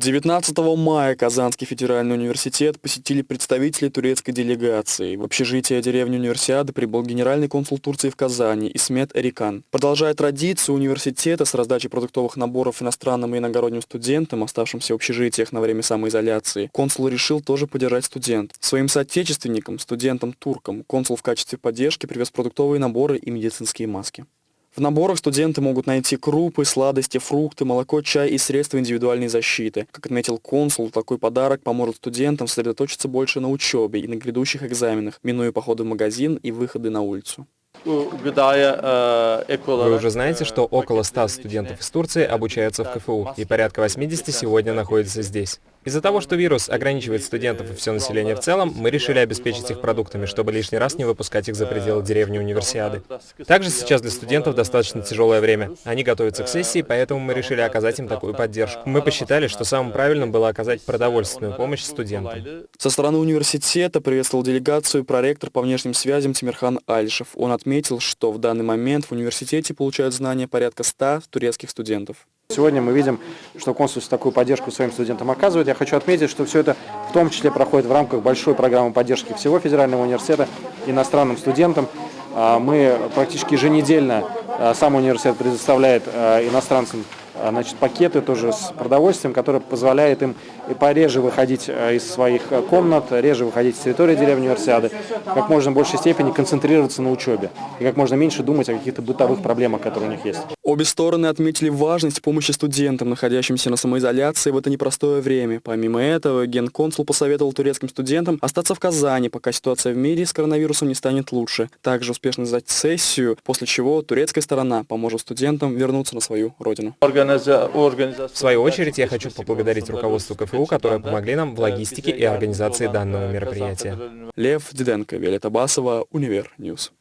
19 мая Казанский федеральный университет посетили представители турецкой делегации. В общежитие деревни Универсиады прибыл генеральный консул Турции в Казани Исмет Эрикан. Продолжая традицию университета с раздачей продуктовых наборов иностранным и иногородним студентам, оставшимся в общежитиях на время самоизоляции, консул решил тоже поддержать студент. Своим соотечественникам, студентам-туркам, консул в качестве поддержки привез продуктовые наборы и медицинские маски. В наборах студенты могут найти крупы, сладости, фрукты, молоко, чай и средства индивидуальной защиты. Как отметил консул, такой подарок поможет студентам сосредоточиться больше на учебе и на грядущих экзаменах, минуя походы в магазин и выходы на улицу. Вы уже знаете, что около 100 студентов из Турции обучаются в КФУ, и порядка 80 сегодня находятся здесь. Из-за того, что вирус ограничивает студентов и все население в целом, мы решили обеспечить их продуктами, чтобы лишний раз не выпускать их за пределы деревни Универсиады. Также сейчас для студентов достаточно тяжелое время. Они готовятся к сессии, поэтому мы решили оказать им такую поддержку. Мы посчитали, что самым правильным было оказать продовольственную помощь студентам. Со стороны университета приветствовал делегацию проректор по внешним связям Тимирхан Альшев. Он отметил, что в данный момент в университете получают знания порядка 100 турецких студентов. Сегодня мы видим, что консульство такую поддержку своим студентам оказывает. Я хочу отметить, что все это в том числе проходит в рамках большой программы поддержки всего федерального университета иностранным студентам. А, мы практически еженедельно, а, сам университет предоставляет а, иностранцам значит, пакеты тоже с продовольствием, которые позволяют им и пореже выходить а, из своих а, комнат, реже выходить с территории деревни Универсиады, как можно большей степени концентрироваться на учебе и как можно меньше думать о каких-то бытовых проблемах, которые у них есть. Обе стороны отметили важность помощи студентам, находящимся на самоизоляции в это непростое время. Помимо этого, генконсул посоветовал турецким студентам остаться в Казани, пока ситуация в мире с коронавирусом не станет лучше. Также успешно сдать сессию, после чего турецкая сторона поможет студентам вернуться на свою родину. В свою очередь, я хочу поблагодарить руководство КФУ, которые помогли нам в логистике и организации данного мероприятия. Лев Диденко, Виолетта Басова, Универ News.